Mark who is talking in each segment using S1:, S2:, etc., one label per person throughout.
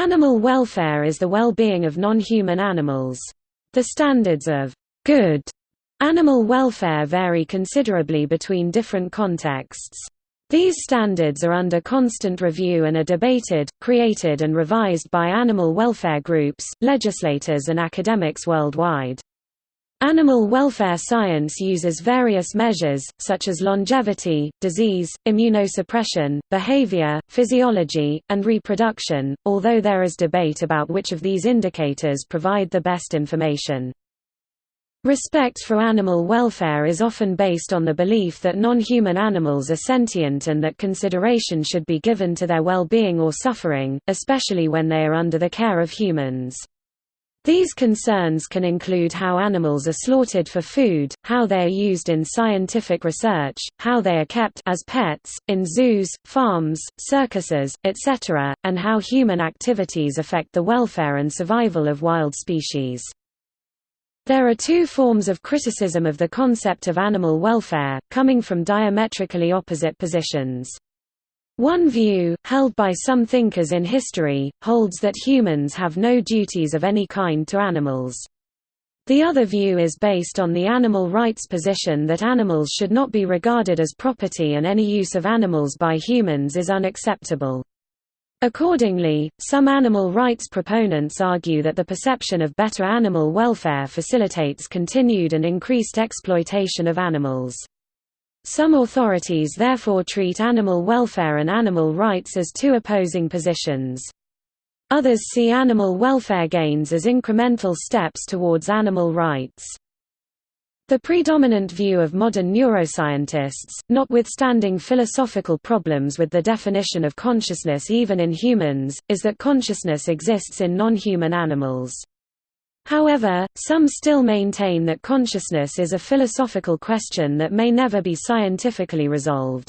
S1: Animal welfare is the well-being of non-human animals. The standards of good animal welfare vary considerably between different contexts. These standards are under constant review and are debated, created and revised by animal welfare groups, legislators and academics worldwide. Animal welfare science uses various measures, such as longevity, disease, immunosuppression, behavior, physiology, and reproduction, although there is debate about which of these indicators provide the best information. Respect for animal welfare is often based on the belief that non-human animals are sentient and that consideration should be given to their well-being or suffering, especially when they are under the care of humans. These concerns can include how animals are slaughtered for food, how they are used in scientific research, how they are kept as pets, in zoos, farms, circuses, etc., and how human activities affect the welfare and survival of wild species. There are two forms of criticism of the concept of animal welfare, coming from diametrically opposite positions. One view, held by some thinkers in history, holds that humans have no duties of any kind to animals. The other view is based on the animal rights position that animals should not be regarded as property and any use of animals by humans is unacceptable. Accordingly, some animal rights proponents argue that the perception of better animal welfare facilitates continued and increased exploitation of animals. Some authorities therefore treat animal welfare and animal rights as two opposing positions. Others see animal welfare gains as incremental steps towards animal rights. The predominant view of modern neuroscientists, notwithstanding philosophical problems with the definition of consciousness even in humans, is that consciousness exists in non-human animals. However, some still maintain that consciousness is a philosophical question that may never be scientifically resolved.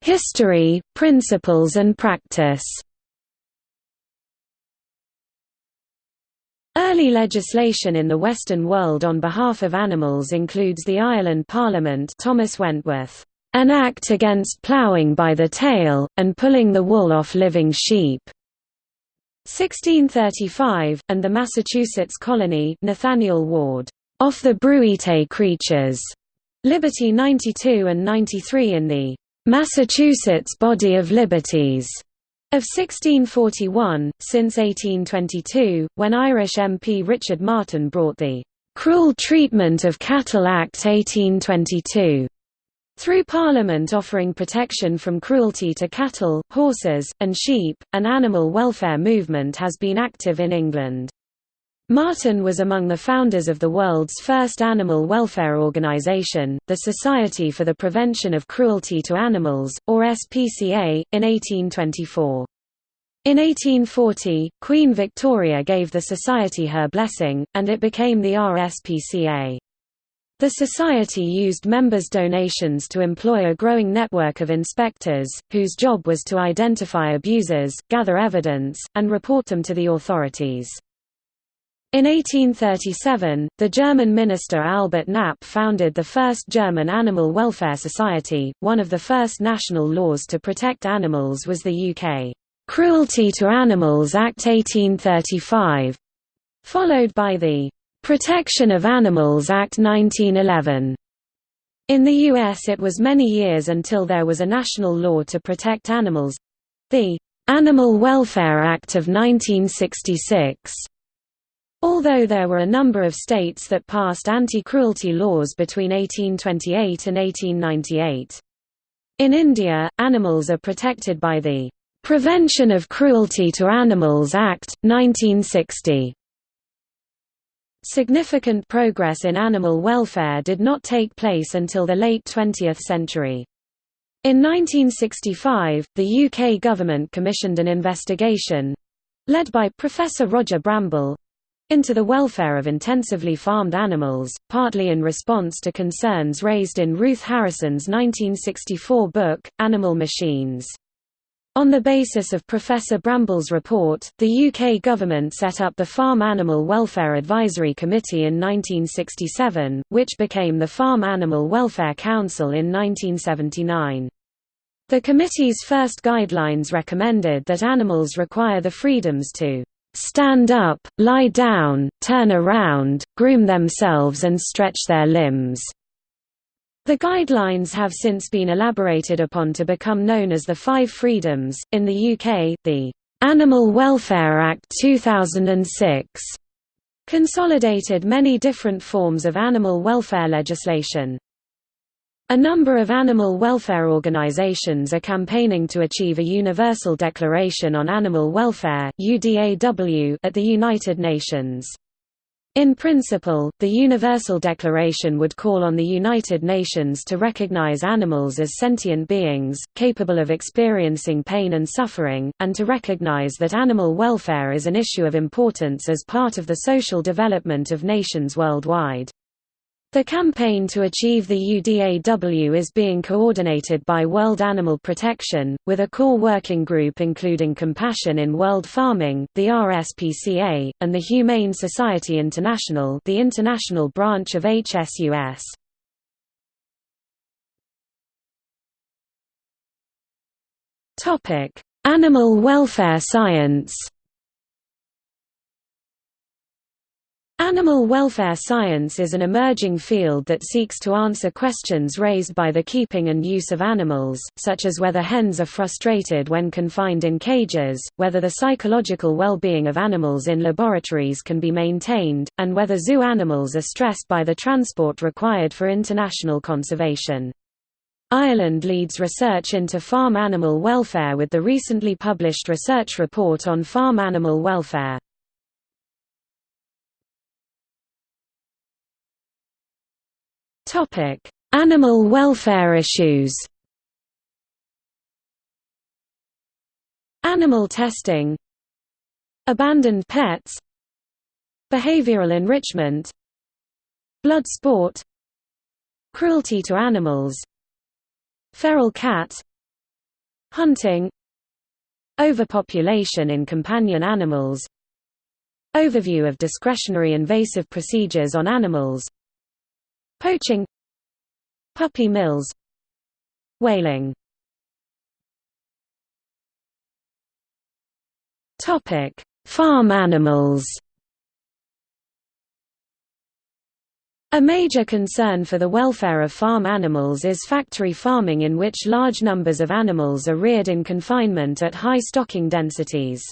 S1: History, principles and practice Early legislation in the Western world on behalf of animals includes the Ireland Parliament Thomas Wentworth an act against ploughing by the tail, and pulling the wool off living sheep. 1635, and the Massachusetts colony Nathaniel Ward, off the Bruite creatures. Liberty 92 and 93 in the Massachusetts Body of Liberties of 1641, since 1822, when Irish MP Richard Martin brought the Cruel Treatment of Cattle Act 1822 through Parliament offering protection from cruelty to cattle, horses, and sheep, an animal welfare movement has been active in England. Martin was among the founders of the world's first animal welfare organization, the Society for the Prevention of Cruelty to Animals, or SPCA, in 1824. In 1840, Queen Victoria gave the society her blessing, and it became the RSPCA. The society used members' donations to employ a growing network of inspectors, whose job was to identify abusers, gather evidence, and report them to the authorities. In 1837, the German minister Albert Knapp founded the first German Animal Welfare Society. One of the first national laws to protect animals was the UK Cruelty to Animals Act 1835, followed by the Protection of Animals Act 1911. In the U.S. it was many years until there was a national law to protect animals—the Animal Welfare Act of 1966. Although there were a number of states that passed anti-cruelty laws between 1828 and 1898. In India, animals are protected by the Prevention of Cruelty to Animals Act, 1960. Significant progress in animal welfare did not take place until the late 20th century. In 1965, the UK government commissioned an investigation—led by Professor Roger Brambell—into the welfare of intensively farmed animals, partly in response to concerns raised in Ruth Harrison's 1964 book, Animal Machines. On the basis of Professor Brambell's report, the UK government set up the Farm Animal Welfare Advisory Committee in 1967, which became the Farm Animal Welfare Council in 1979. The committee's first guidelines recommended that animals require the freedoms to stand up, lie down, turn around, groom themselves and stretch their limbs. The guidelines have since been elaborated upon to become known as the Five Freedoms. In the UK, the Animal Welfare Act 2006 consolidated many different forms of animal welfare legislation. A number of animal welfare organizations are campaigning to achieve a Universal Declaration on Animal Welfare at the United Nations. In principle, the Universal Declaration would call on the United Nations to recognize animals as sentient beings, capable of experiencing pain and suffering, and to recognize that animal welfare is an issue of importance as part of the social development of nations worldwide. The campaign to achieve the UDAW is being coordinated by World Animal Protection, with a core working group including Compassion in World Farming, the RSPCA, and the Humane Society International the international branch of HSUS. Animal welfare science Animal welfare science is an emerging field that seeks to answer questions raised by the keeping and use of animals, such as whether hens are frustrated when confined in cages, whether the psychological well-being of animals in laboratories can be maintained, and whether zoo animals are stressed by the transport required for international conservation. Ireland leads research into farm animal welfare with the recently published research report on farm animal welfare. Topic: Animal welfare issues. Animal testing Abandoned pets Behavioral enrichment Blood sport Cruelty to animals Feral cat Hunting Overpopulation in companion animals Overview of discretionary invasive procedures on animals Poaching. Puppy mills. Whaling. Farm animals. A major concern for the welfare of farm animals is factory farming in which large numbers of animals are reared in confinement at high stocking densities.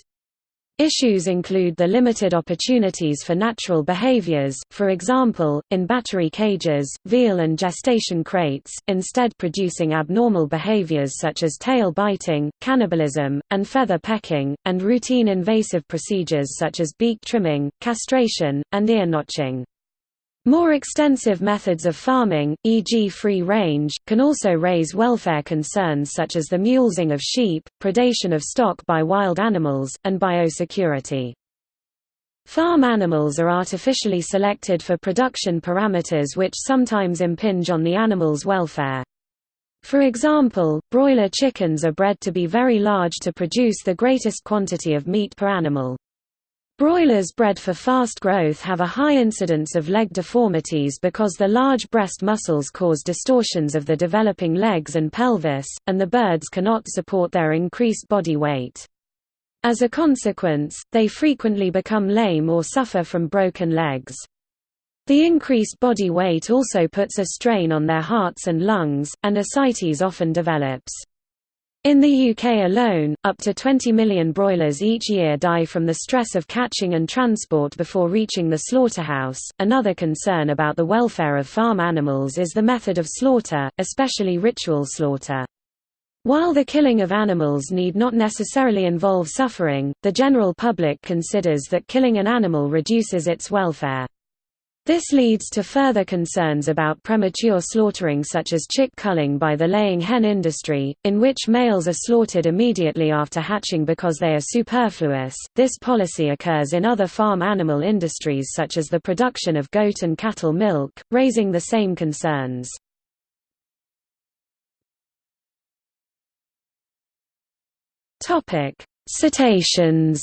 S1: Issues include the limited opportunities for natural behaviors, for example, in battery cages, veal and gestation crates, instead producing abnormal behaviors such as tail biting, cannibalism, and feather pecking, and routine invasive procedures such as beak trimming, castration, and ear notching. More extensive methods of farming, e.g. free range, can also raise welfare concerns such as the mulesing of sheep, predation of stock by wild animals, and biosecurity. Farm animals are artificially selected for production parameters which sometimes impinge on the animal's welfare. For example, broiler chickens are bred to be very large to produce the greatest quantity of meat per animal. Broilers bred for fast growth have a high incidence of leg deformities because the large breast muscles cause distortions of the developing legs and pelvis, and the birds cannot support their increased body weight. As a consequence, they frequently become lame or suffer from broken legs. The increased body weight also puts a strain on their hearts and lungs, and ascites often develops. In the UK alone, up to 20 million broilers each year die from the stress of catching and transport before reaching the slaughterhouse. Another concern about the welfare of farm animals is the method of slaughter, especially ritual slaughter. While the killing of animals need not necessarily involve suffering, the general public considers that killing an animal reduces its welfare. This leads to further concerns about premature slaughtering such as chick culling by the laying hen industry, in which males are slaughtered immediately after hatching because they are superfluous. This policy occurs in other farm animal industries such as the production of goat and cattle milk, raising the same concerns. Cetaceans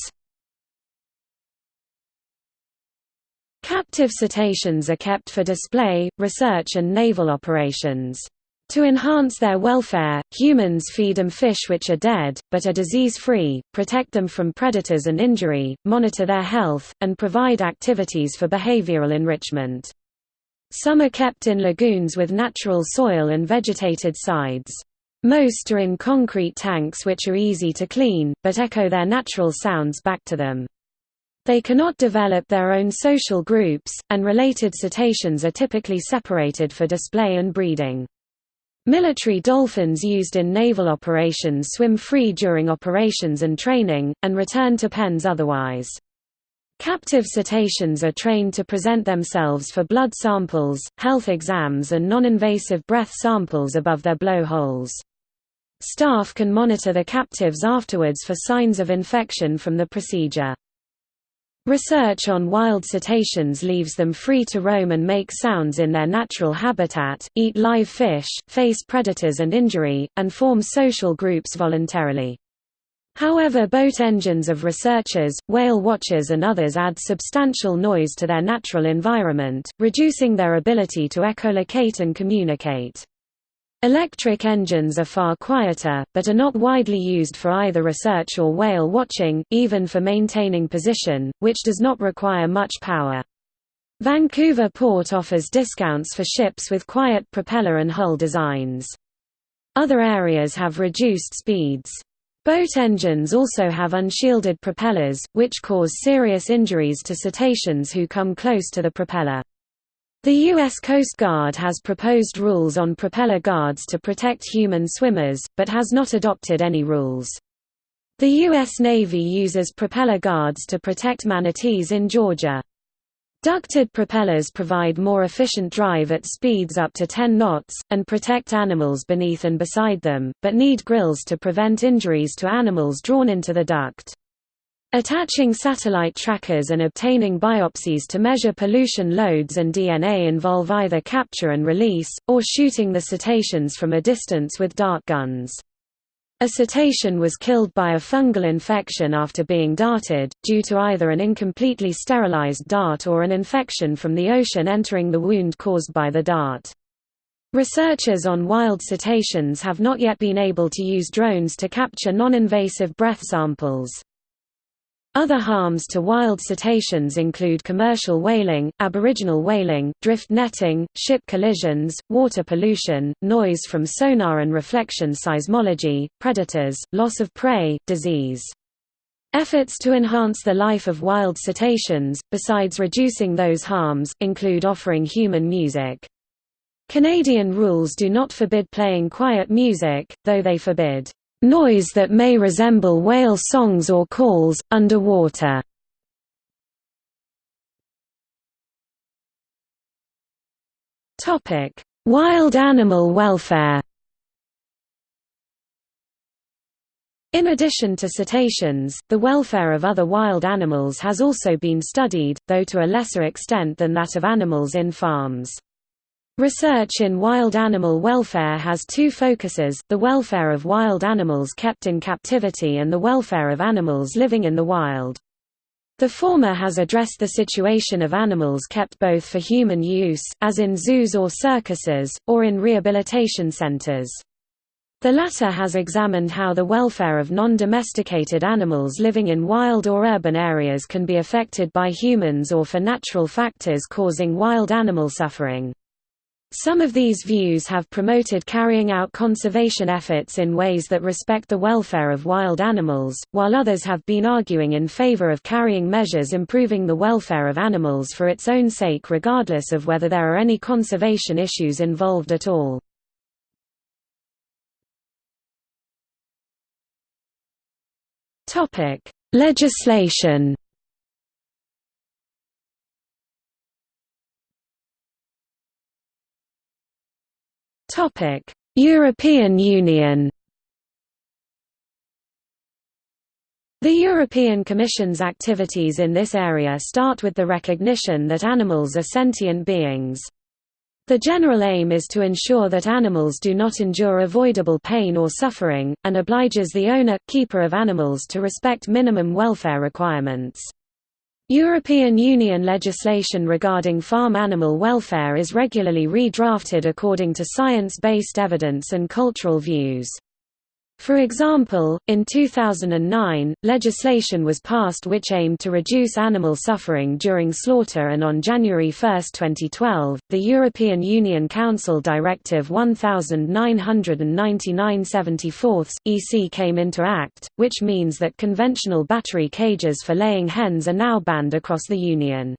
S1: Captive cetaceans are kept for display, research and naval operations. To enhance their welfare, humans feed them fish which are dead, but are disease-free, protect them from predators and injury, monitor their health, and provide activities for behavioral enrichment. Some are kept in lagoons with natural soil and vegetated sides. Most are in concrete tanks which are easy to clean, but echo their natural sounds back to them. They cannot develop their own social groups, and related cetaceans are typically separated for display and breeding. Military dolphins used in naval operations swim free during operations and training, and return to pens otherwise. Captive cetaceans are trained to present themselves for blood samples, health exams and non-invasive breath samples above their blowholes. Staff can monitor the captives afterwards for signs of infection from the procedure. Research on wild cetaceans leaves them free to roam and make sounds in their natural habitat, eat live fish, face predators and injury, and form social groups voluntarily. However boat engines of researchers, whale watchers and others add substantial noise to their natural environment, reducing their ability to echolocate and communicate. Electric engines are far quieter, but are not widely used for either research or whale watching, even for maintaining position, which does not require much power. Vancouver Port offers discounts for ships with quiet propeller and hull designs. Other areas have reduced speeds. Boat engines also have unshielded propellers, which cause serious injuries to cetaceans who come close to the propeller. The U.S. Coast Guard has proposed rules on propeller guards to protect human swimmers, but has not adopted any rules. The U.S. Navy uses propeller guards to protect manatees in Georgia. Ducted propellers provide more efficient drive at speeds up to 10 knots, and protect animals beneath and beside them, but need grills to prevent injuries to animals drawn into the duct. Attaching satellite trackers and obtaining biopsies to measure pollution loads and DNA involve either capture and release, or shooting the cetaceans from a distance with dart guns. A cetacean was killed by a fungal infection after being darted, due to either an incompletely sterilized dart or an infection from the ocean entering the wound caused by the dart. Researchers on wild cetaceans have not yet been able to use drones to capture non-invasive breath samples. Other harms to wild cetaceans include commercial whaling, aboriginal whaling, drift netting, ship collisions, water pollution, noise from sonar and reflection seismology, predators, loss of prey, disease. Efforts to enhance the life of wild cetaceans, besides reducing those harms, include offering human music. Canadian rules do not forbid playing quiet music, though they forbid Noise that may resemble whale songs or calls, underwater. Wild animal welfare In addition to cetaceans, the welfare of other wild animals has also been studied, though to a lesser extent than that of animals in farms. Research in wild animal welfare has two focuses, the welfare of wild animals kept in captivity and the welfare of animals living in the wild. The former has addressed the situation of animals kept both for human use, as in zoos or circuses, or in rehabilitation centers. The latter has examined how the welfare of non-domesticated animals living in wild or urban areas can be affected by humans or for natural factors causing wild animal suffering. Some of these views have promoted carrying out conservation efforts in ways that respect the welfare of wild animals, while others have been arguing in favor of carrying measures improving the welfare of animals for its own sake regardless of whether there are any conservation issues involved at all. Legislation European Union The European Commission's activities in this area start with the recognition that animals are sentient beings. The general aim is to ensure that animals do not endure avoidable pain or suffering, and obliges the owner, keeper of animals to respect minimum welfare requirements. European Union legislation regarding farm animal welfare is regularly redrafted according to science-based evidence and cultural views. For example, in 2009, legislation was passed which aimed to reduce animal suffering during slaughter and on January 1, 2012, the European Union Council Directive 1999-74 EC came into act, which means that conventional battery cages for laying hens are now banned across the Union.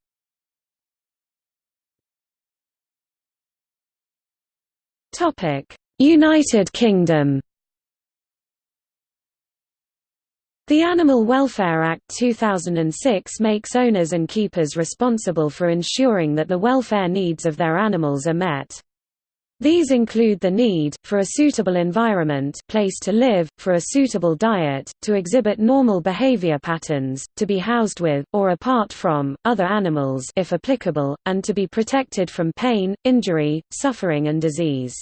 S1: United Kingdom The Animal Welfare Act 2006 makes owners and keepers responsible for ensuring that the welfare needs of their animals are met. These include the need, for a suitable environment place to live, for a suitable diet, to exhibit normal behavior patterns, to be housed with, or apart from, other animals if applicable, and to be protected from pain, injury, suffering and disease.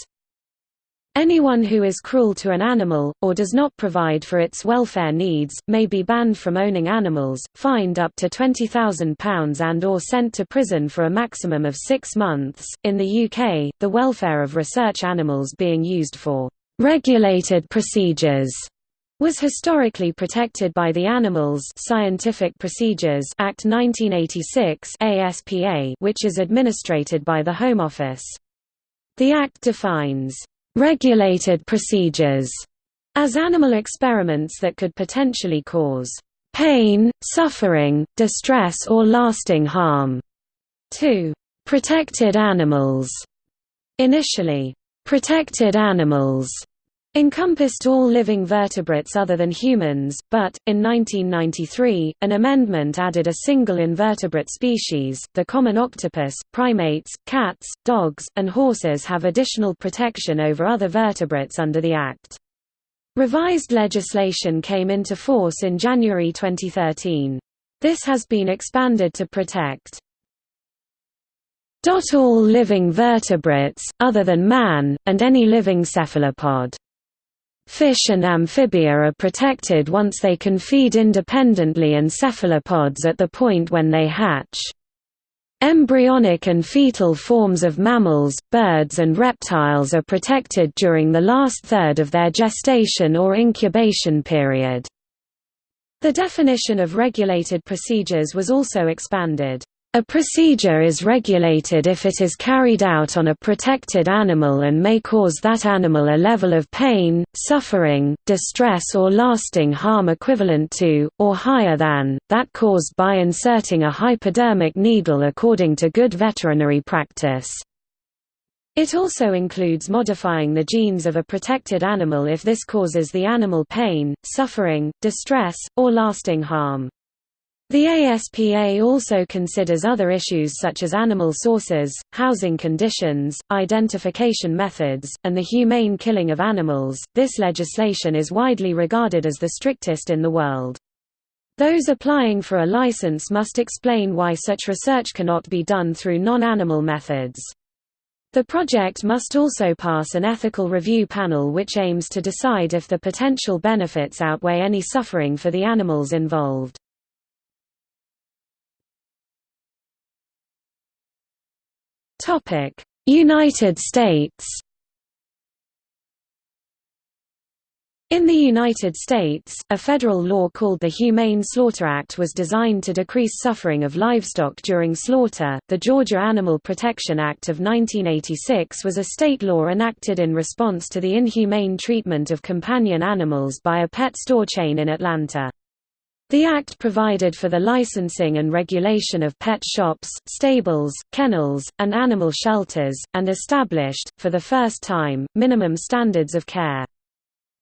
S1: Anyone who is cruel to an animal, or does not provide for its welfare needs, may be banned from owning animals, fined up to £20,000 and or sent to prison for a maximum of six months. In the UK, the welfare of research animals being used for regulated procedures was historically protected by the Animals Scientific Procedures Act 1986 ASPA, which is administrated by the Home Office. The Act defines regulated procedures as animal experiments that could potentially cause pain, suffering, distress or lasting harm to protected animals. Initially, protected animals encompassed all living vertebrates other than humans, but, in 1993, an amendment added a single invertebrate species, the common octopus. Primates, cats, dogs, and horses have additional protection over other vertebrates under the Act. Revised legislation came into force in January 2013. This has been expanded to protect all living vertebrates, other than man, and any living cephalopod. Fish and amphibia are protected once they can feed independently and cephalopods at the point when they hatch. Embryonic and fetal forms of mammals, birds and reptiles are protected during the last third of their gestation or incubation period. The definition of regulated procedures was also expanded. A procedure is regulated if it is carried out on a protected animal and may cause that animal a level of pain, suffering, distress or lasting harm equivalent to, or higher than, that caused by inserting a hypodermic needle according to good veterinary practice. It also includes modifying the genes of a protected animal if this causes the animal pain, suffering, distress, or lasting harm. The ASPA also considers other issues such as animal sources, housing conditions, identification methods, and the humane killing of animals. This legislation is widely regarded as the strictest in the world. Those applying for a license must explain why such research cannot be done through non-animal methods. The project must also pass an ethical review panel which aims to decide if the potential benefits outweigh any suffering for the animals involved. United States In the United States, a federal law called the Humane Slaughter Act was designed to decrease suffering of livestock during slaughter. The Georgia Animal Protection Act of 1986 was a state law enacted in response to the inhumane treatment of companion animals by a pet store chain in Atlanta. The Act provided for the licensing and regulation of pet shops, stables, kennels, and animal shelters, and established, for the first time, minimum standards of care.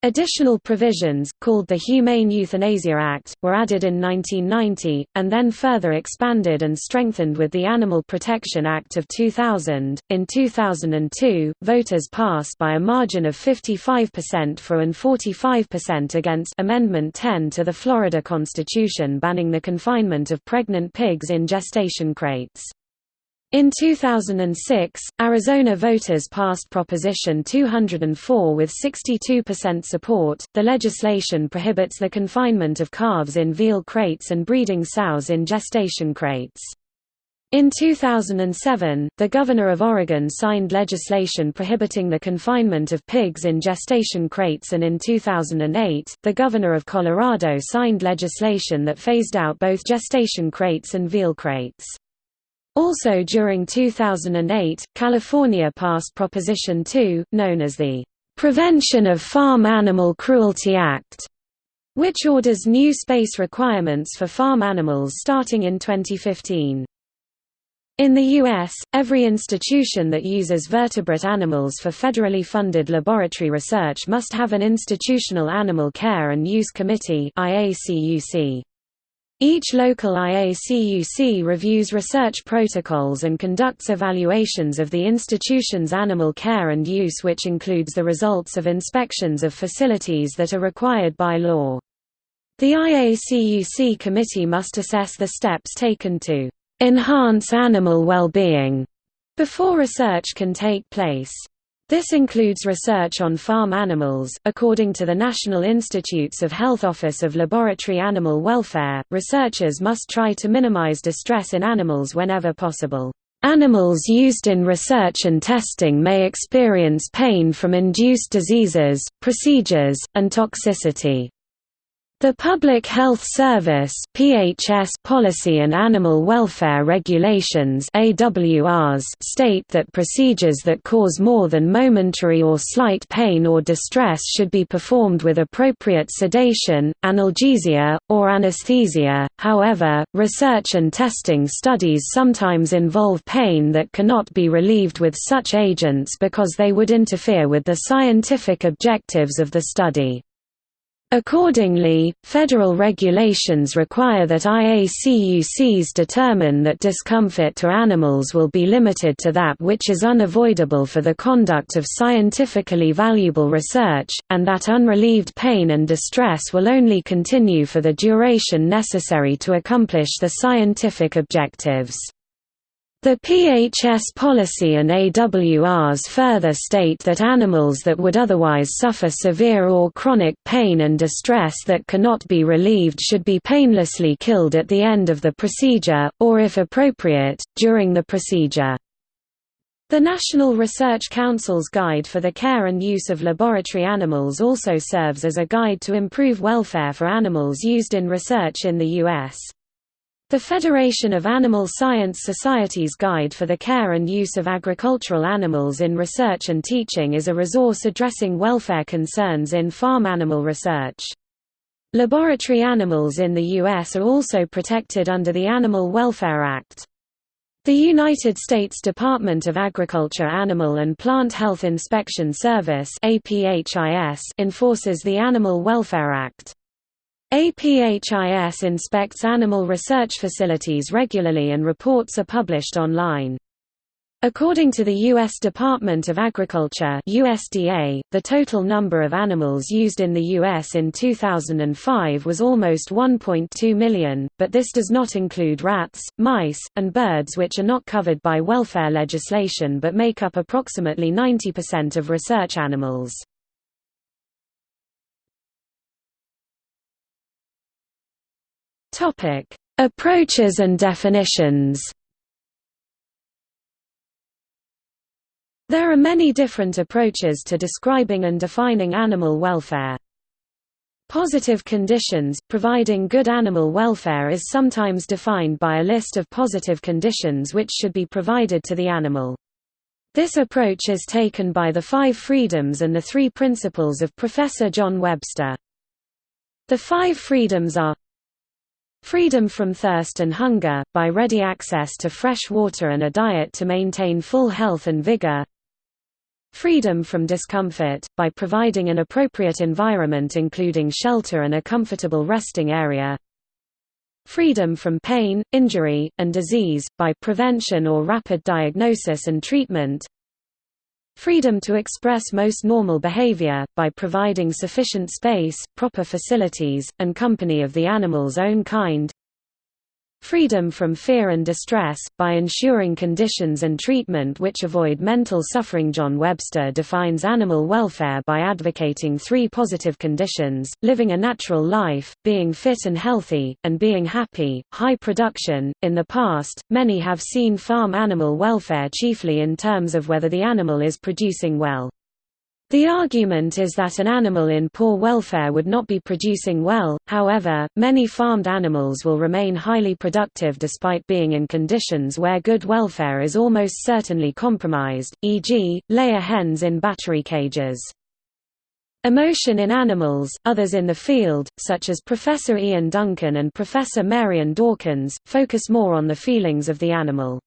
S1: Additional provisions, called the Humane Euthanasia Act, were added in 1990, and then further expanded and strengthened with the Animal Protection Act of 2000. In 2002, voters passed by a margin of 55% for and 45% against Amendment 10 to the Florida Constitution banning the confinement of pregnant pigs in gestation crates. In 2006, Arizona voters passed Proposition 204 with 62% support. The legislation prohibits the confinement of calves in veal crates and breeding sows in gestation crates. In 2007, the Governor of Oregon signed legislation prohibiting the confinement of pigs in gestation crates and in 2008, the Governor of Colorado signed legislation that phased out both gestation crates and veal crates. Also during 2008, California passed Proposition 2, known as the Prevention of Farm Animal Cruelty Act, which orders new space requirements for farm animals starting in 2015. In the U.S., every institution that uses vertebrate animals for federally funded laboratory research must have an Institutional Animal Care and Use Committee IACUC. Each local IACUC reviews research protocols and conducts evaluations of the institution's animal care and use which includes the results of inspections of facilities that are required by law. The IACUC committee must assess the steps taken to enhance animal well-being before research can take place. This includes research on farm animals. According to the National Institutes of Health Office of Laboratory Animal Welfare, researchers must try to minimize distress in animals whenever possible. Animals used in research and testing may experience pain from induced diseases, procedures, and toxicity. The Public Health Service (PHS) policy and animal welfare regulations (AWRs) state that procedures that cause more than momentary or slight pain or distress should be performed with appropriate sedation, analgesia, or anesthesia. However, research and testing studies sometimes involve pain that cannot be relieved with such agents because they would interfere with the scientific objectives of the study. Accordingly, federal regulations require that IACUCs determine that discomfort to animals will be limited to that which is unavoidable for the conduct of scientifically valuable research, and that unrelieved pain and distress will only continue for the duration necessary to accomplish the scientific objectives. The PHS policy and AWRs further state that animals that would otherwise suffer severe or chronic pain and distress that cannot be relieved should be painlessly killed at the end of the procedure, or if appropriate, during the procedure. The National Research Council's Guide for the Care and Use of Laboratory Animals also serves as a guide to improve welfare for animals used in research in the U.S. The Federation of Animal Science Society's Guide for the Care and Use of Agricultural Animals in Research and Teaching is a resource addressing welfare concerns in farm animal research. Laboratory animals in the U.S. are also protected under the Animal Welfare Act. The United States Department of Agriculture Animal and Plant Health Inspection Service enforces the Animal Welfare Act. APHIS inspects animal research facilities regularly and reports are published online. According to the U.S. Department of Agriculture USDA, the total number of animals used in the U.S. in 2005 was almost 1.2 million, but this does not include rats, mice, and birds which are not covered by welfare legislation but make up approximately 90% of research animals. Topic: Approaches and definitions. There are many different approaches to describing and defining animal welfare. Positive conditions, providing good animal welfare is sometimes defined by a list of positive conditions which should be provided to the animal. This approach is taken by the Five Freedoms and the Three Principles of Professor John Webster. The Five Freedoms are Freedom from thirst and hunger, by ready access to fresh water and a diet to maintain full health and vigor. Freedom from discomfort, by providing an appropriate environment including shelter and a comfortable resting area. Freedom from pain, injury, and disease, by prevention or rapid diagnosis and treatment. Freedom to express most normal behavior, by providing sufficient space, proper facilities, and company of the animal's own kind. Freedom from fear and distress, by ensuring conditions and treatment which avoid mental suffering. John Webster defines animal welfare by advocating three positive conditions living a natural life, being fit and healthy, and being happy. High production. In the past, many have seen farm animal welfare chiefly in terms of whether the animal is producing well. The argument is that an animal in poor welfare would not be producing well, however, many farmed animals will remain highly productive despite being in conditions where good welfare is almost certainly compromised, e.g., layer hens in battery cages. Emotion in animals, others in the field, such as Professor Ian Duncan and Professor Marian Dawkins, focus more on the feelings of the animal.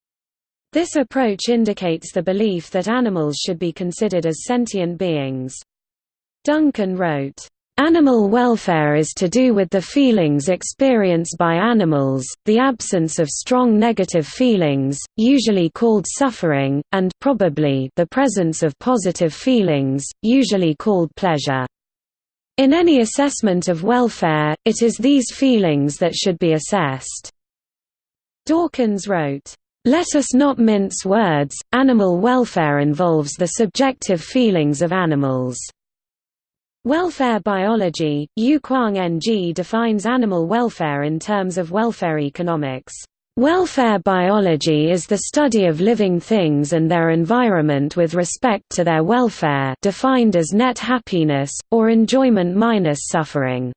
S1: This approach indicates the belief that animals should be considered as sentient beings. Duncan wrote, Animal welfare is to do with the feelings experienced by animals, the absence of strong negative feelings, usually called suffering, and probably the presence of positive feelings, usually called pleasure. In any assessment of welfare, it is these feelings that should be assessed. Dawkins wrote, let us not mince words, animal welfare involves the subjective feelings of animals. Welfare biology, Yew-Kwang Ng defines animal welfare in terms of welfare economics. Welfare biology is the study of living things and their environment with respect to their welfare defined as net happiness, or enjoyment minus suffering.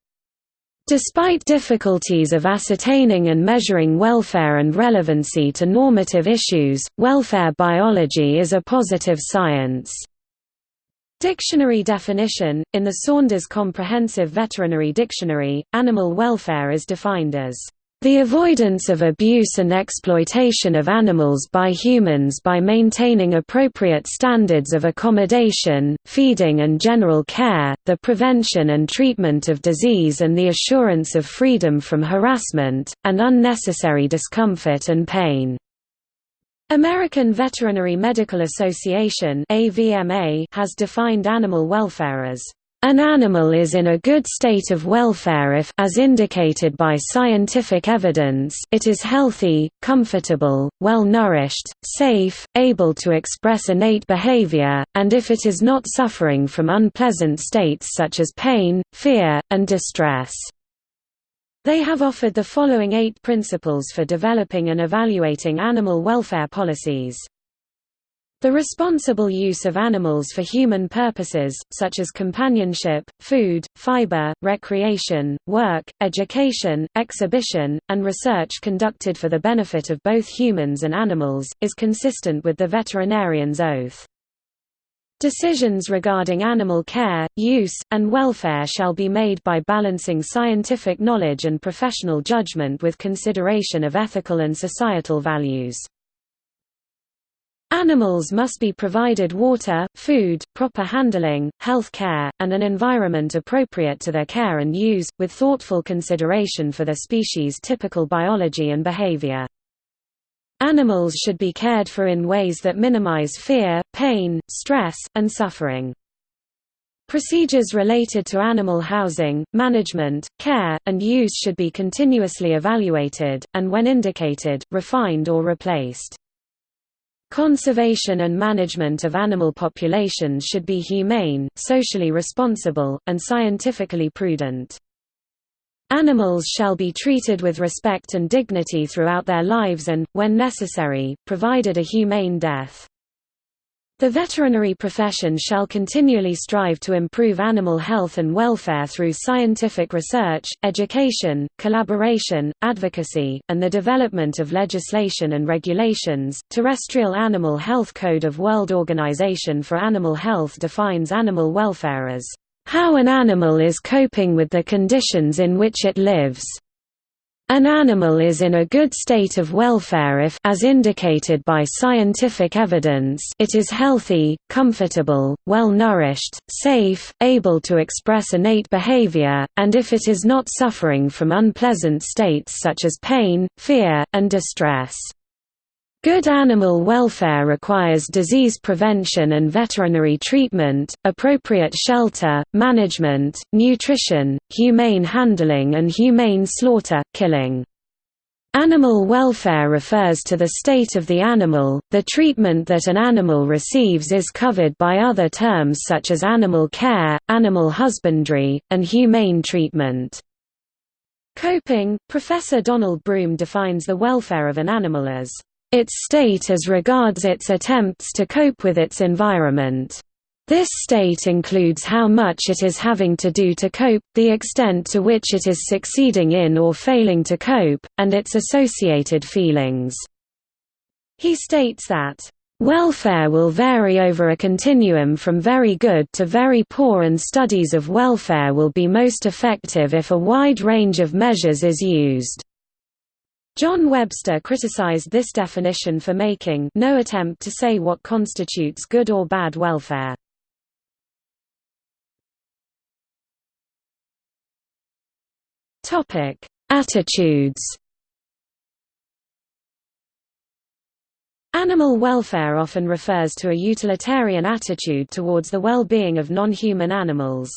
S1: Despite difficulties of ascertaining and measuring welfare and relevancy to normative issues, welfare biology is a positive science. Dictionary definition – In the Saunders Comprehensive Veterinary Dictionary, animal welfare is defined as the avoidance of abuse and exploitation of animals by humans by maintaining appropriate standards of accommodation, feeding and general care, the prevention and treatment of disease and the assurance of freedom from harassment, and unnecessary discomfort and pain. American Veterinary Medical Association has defined animal welfare as an animal is in a good state of welfare if as indicated by scientific evidence it is healthy, comfortable, well-nourished, safe, able to express innate behavior, and if it is not suffering from unpleasant states such as pain, fear, and distress. They have offered the following eight principles for developing and evaluating animal welfare policies. The responsible use of animals for human purposes, such as companionship, food, fiber, recreation, work, education, exhibition, and research conducted for the benefit of both humans and animals, is consistent with the veterinarian's oath. Decisions regarding animal care, use, and welfare shall be made by balancing scientific knowledge and professional judgment with consideration of ethical and societal values. Animals must be provided water, food, proper handling, health care, and an environment appropriate to their care and use, with thoughtful consideration for their species' typical biology and behavior. Animals should be cared for in ways that minimize fear, pain, stress, and suffering. Procedures related to animal housing, management, care, and use should be continuously evaluated, and when indicated, refined or replaced. Conservation and management of animal populations should be humane, socially responsible, and scientifically prudent. Animals shall be treated with respect and dignity throughout their lives and, when necessary, provided a humane death. The veterinary profession shall continually strive to improve animal health and welfare through scientific research, education, collaboration, advocacy, and the development of legislation and regulations. Terrestrial Animal Health Code of World Organization for Animal Health defines animal welfare as how an animal is coping with the conditions in which it lives. An animal is in a good state of welfare if as indicated by scientific evidence it is healthy, comfortable, well-nourished, safe, able to express innate behavior, and if it is not suffering from unpleasant states such as pain, fear, and distress. Good animal welfare requires disease prevention and veterinary treatment, appropriate shelter, management, nutrition, humane handling and humane slaughter, killing. Animal welfare refers to the state of the animal, the treatment that an animal receives is covered by other terms such as animal care, animal husbandry, and humane treatment. Coping, Professor Donald Broom defines the welfare of an animal as, "...its state as regards its attempts to cope with its environment." This state includes how much it is having to do to cope, the extent to which it is succeeding in or failing to cope, and its associated feelings. He states that, "...welfare will vary over a continuum from very good to very poor and studies of welfare will be most effective if a wide range of measures is used." John Webster criticized this definition for making no attempt to say what constitutes good or bad welfare. Topic: Attitudes. Animal welfare often refers to a utilitarian attitude towards the well-being of non-human animals.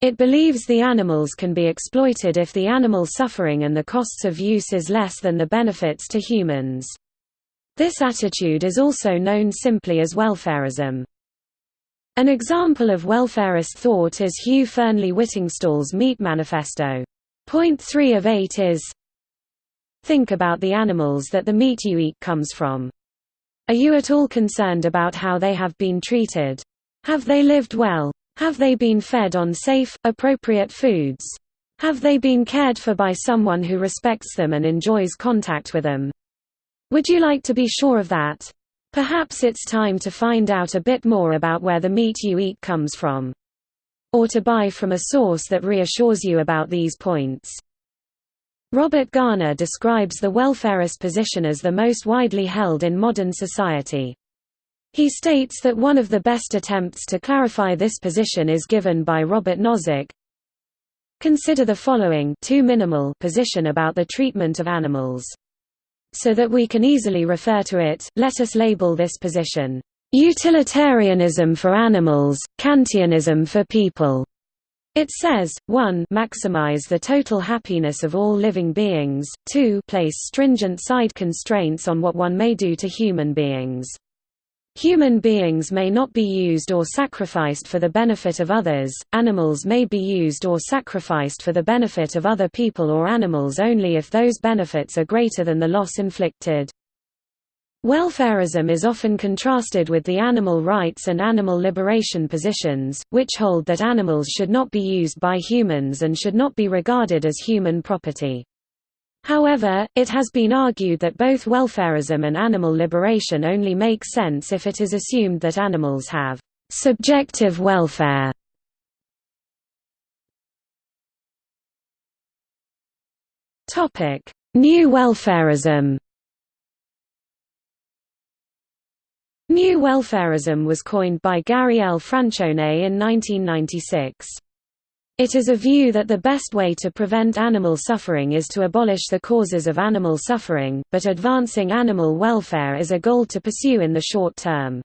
S1: It believes the animals can be exploited if the animal suffering and the costs of use is less than the benefits to humans. This attitude is also known simply as welfarism. An example of welfarist thought is Hugh Fearnley Whittingstall's Meat Manifesto. Point 3 of 8 is Think about the animals that the meat you eat comes from. Are you at all concerned about how they have been treated? Have they lived well? Have they been fed on safe, appropriate foods? Have they been cared for by someone who respects them and enjoys contact with them? Would you like to be sure of that? Perhaps it's time to find out a bit more about where the meat you eat comes from or to buy from a source that reassures you about these points. Robert Garner describes the welfarist position as the most widely held in modern society. He states that one of the best attempts to clarify this position is given by Robert Nozick. Consider the following too minimal position about the treatment of animals. So that we can easily refer to it, let us label this position, Utilitarianism for animals, Kantianism for people. It says, 1 maximize the total happiness of all living beings, 2 place stringent side constraints on what one may do to human beings. Human beings may not be used or sacrificed for the benefit of others, animals may be used or sacrificed for the benefit of other people or animals only if those benefits are greater than the loss inflicted. Welfarism is often contrasted with the animal rights and animal liberation positions, which hold that animals should not be used by humans and should not be regarded as human property. However, it has been argued that both welfarism and animal liberation only make sense if it is assumed that animals have subjective welfare. New welfarism New welfarism was coined by Gary L. Francione in 1996. It is a view that the best way to prevent animal suffering is to abolish the causes of animal suffering, but advancing animal welfare is a goal to pursue in the short term.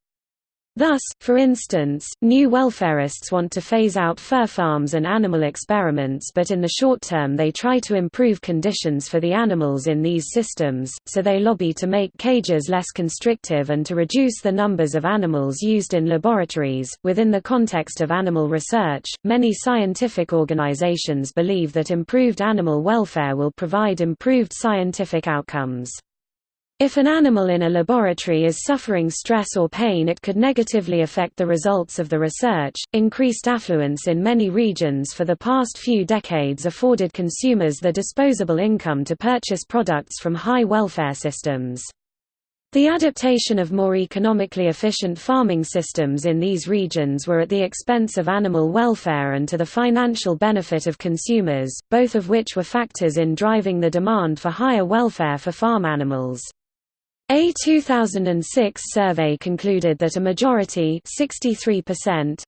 S1: Thus, for instance, new welfarists want to phase out fur farms and animal experiments but in the short term they try to improve conditions for the animals in these systems, so they lobby to make cages less constrictive and to reduce the numbers of animals used in laboratories. Within the context of animal research, many scientific organizations believe that improved animal welfare will provide improved scientific outcomes. If an animal in a laboratory is suffering stress or pain, it could negatively affect the results of the research. Increased affluence in many regions for the past few decades afforded consumers the disposable income to purchase products from high welfare systems. The adaptation of more economically efficient farming systems in these regions were at the expense of animal welfare and to the financial benefit of consumers, both of which were factors in driving the demand for higher welfare for farm animals. A 2006 survey concluded that a majority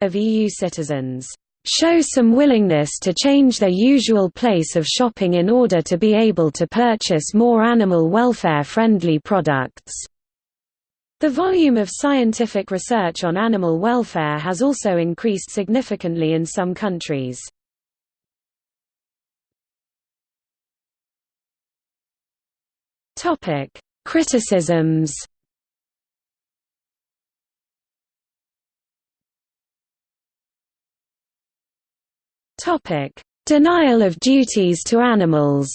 S1: of EU citizens show some willingness to change their usual place of shopping in order to be able to purchase more animal welfare-friendly products. The volume of scientific research on animal welfare has also increased significantly in some countries. Topic: Criticisms. Topic: Denial of duties to animals.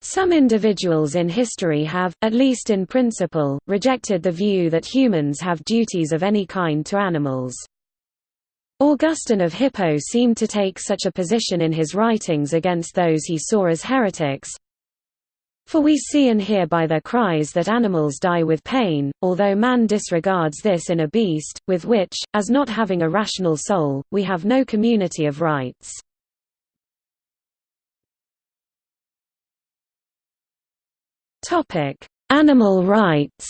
S1: Some individuals in history have, at least in principle, rejected the view that humans have duties of any kind to animals. Augustine of Hippo seemed to take such a position in his writings against those he saw as heretics. For we see and hear by their cries that animals die with pain, although man disregards this in a beast, with which, as not having a rational soul, we have no community of rights. Animal rights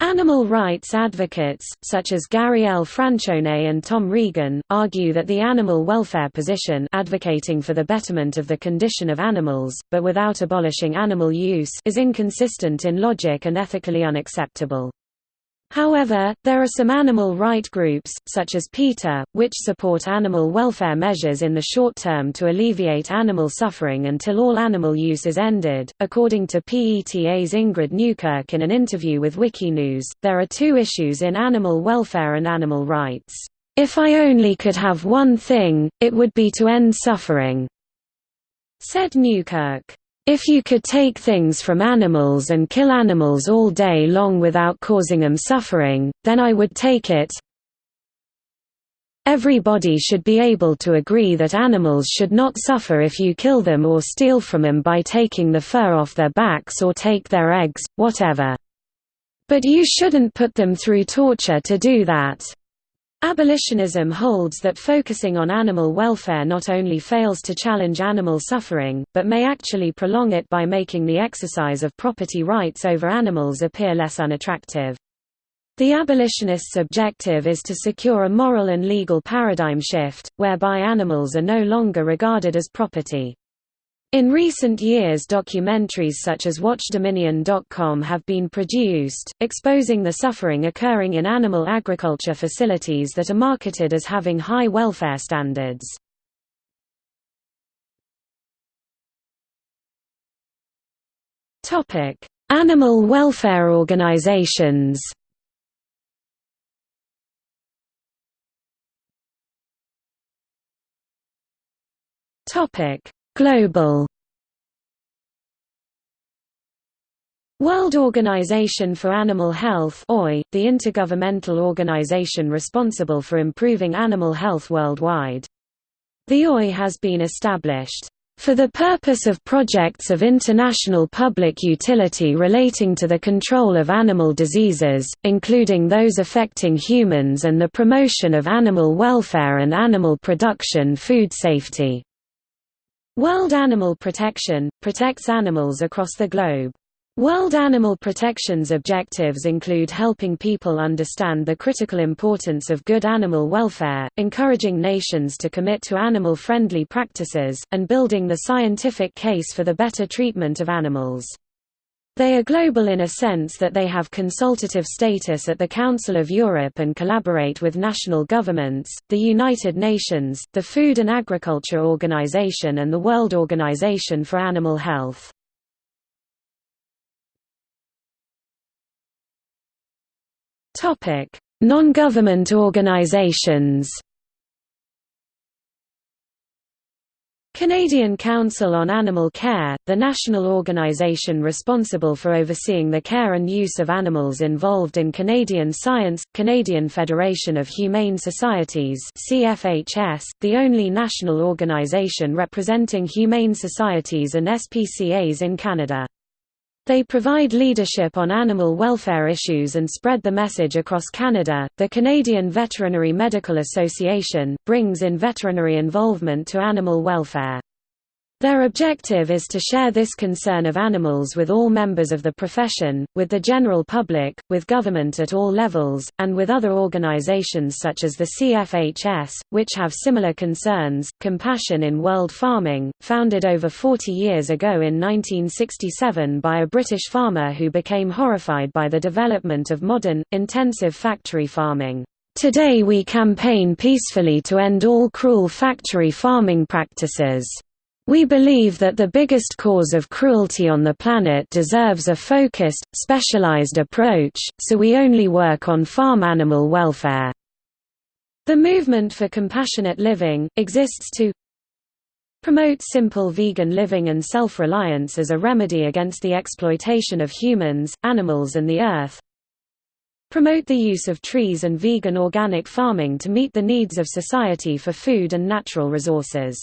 S1: Animal rights advocates, such as Gary L. Francione and Tom Regan, argue that the animal welfare position advocating for the betterment of the condition of animals, but without abolishing animal use is inconsistent in logic and ethically unacceptable. However, there are some animal right groups, such as PETA, which support animal welfare measures in the short term to alleviate animal suffering until all animal use is ended. According to PETA's Ingrid Newkirk in an interview with Wikinews, there are two issues in animal welfare and animal rights. If I only could have one thing, it would be to end suffering, said Newkirk. If you could take things from animals and kill animals all day long without causing them suffering, then I would take it. Everybody should be able to agree that animals should not suffer if you kill them or steal from them by taking the fur off their backs or take their eggs, whatever. But you shouldn't put them through torture to do that. Abolitionism holds that focusing on animal welfare not only fails to challenge animal suffering, but may actually prolong it by making the exercise of property rights over animals appear less unattractive. The abolitionists' objective is to secure a moral and legal paradigm shift, whereby animals are no longer regarded as property. In recent years documentaries such as WatchDominion.com have been produced, exposing the suffering occurring in animal agriculture facilities that are marketed as having high welfare standards. Animal welfare organizations Topic Global World Organization for Animal Health the intergovernmental organization responsible for improving animal health worldwide. The OIE has been established for the purpose of projects of international public utility relating to the control of animal diseases, including those affecting humans and the promotion of animal welfare and animal production food safety. World Animal Protection – protects animals across the globe. World Animal Protection's objectives include helping people understand the critical importance of good animal welfare, encouraging nations to commit to animal-friendly practices, and building the scientific case for the better treatment of animals. They are global in a sense that they have consultative status at the Council of Europe and collaborate with national governments, the United Nations, the Food and Agriculture Organization and the World Organization for Animal Health. Non-government organizations Canadian Council on Animal Care, the national organisation responsible for overseeing the care and use of animals involved in Canadian science, Canadian Federation of Humane Societies CFHS, the only national organisation representing humane societies and SPCAs in Canada. They provide leadership on animal welfare issues and spread the message across Canada. The Canadian Veterinary Medical Association brings in veterinary involvement to animal welfare. Their objective is to share this concern of animals with all members of the profession, with the general public, with government at all levels, and with other organizations such as the CFHS, which have similar concerns. Compassion in World Farming, founded over 40 years ago in 1967 by a British farmer who became horrified by the development of modern, intensive factory farming Today we campaign peacefully to end all cruel factory farming practices. We believe that the biggest cause of cruelty on the planet deserves a focused, specialized approach, so we only work on farm animal welfare. The movement for compassionate living, exists to promote simple vegan living and self-reliance as a remedy against the exploitation of humans, animals and the earth, Promote the use of trees and vegan organic farming to meet the needs of society for food and natural resources.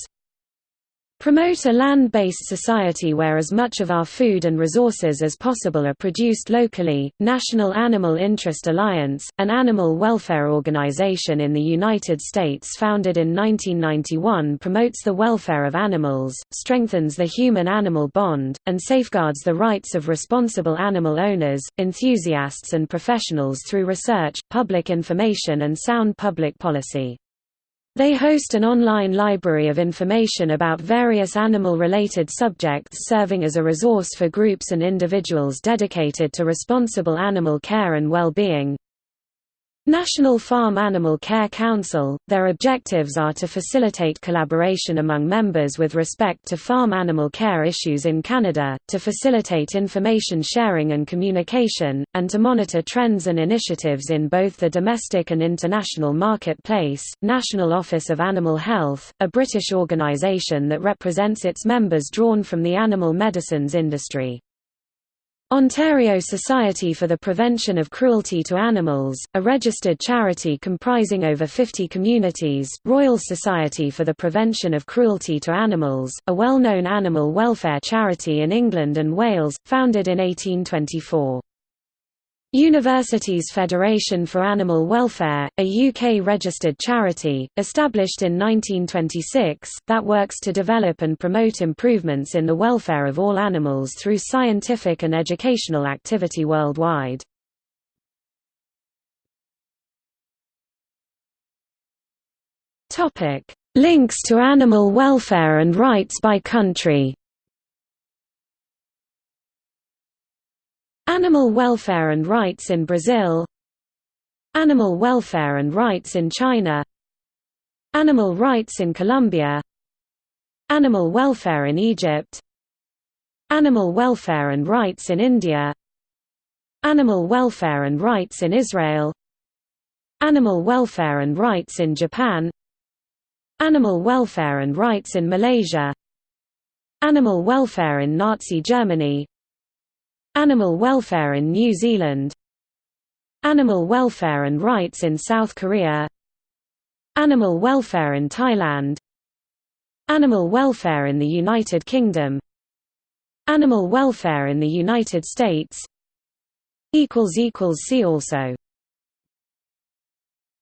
S1: Promote a land-based society where as much of our food and resources as possible are produced locally. National Animal Interest Alliance, an animal welfare organization in the United States founded in 1991 promotes the welfare of animals, strengthens the human-animal bond, and safeguards the rights of responsible animal owners, enthusiasts and professionals through research, public information and sound public policy. They host an online library of information about various animal-related subjects serving as a resource for groups and individuals dedicated to responsible animal care and well-being. National Farm Animal Care Council, their objectives are to facilitate collaboration among members with respect to farm animal care issues in Canada, to facilitate information sharing and communication, and to monitor trends and initiatives in both the domestic and international marketplace. National Office of Animal Health, a British organisation that represents its members drawn from the animal medicines industry. Ontario Society for the Prevention of Cruelty to Animals, a registered charity comprising over 50 communities, Royal Society for the Prevention of Cruelty to Animals, a well-known animal welfare charity in England and Wales, founded in 1824. Universities Federation for Animal Welfare, a UK-registered charity, established in 1926, that works to develop and promote improvements in the welfare of all animals through scientific and educational activity worldwide. Links to animal welfare and rights by country Animal welfare and rights in Brazil. Animal welfare and rights in China. Animal rights in Colombia. Animal welfare in Egypt. Animal welfare and rights in India. Animal welfare and rights in Israel. Animal welfare and rights in Japan. Animal welfare and rights in Malaysia. Animal welfare in Nazi Germany Animal welfare in New Zealand. Animal welfare and rights in South Korea. Animal welfare in Thailand. Animal welfare in the United Kingdom. Animal welfare in the United States. See also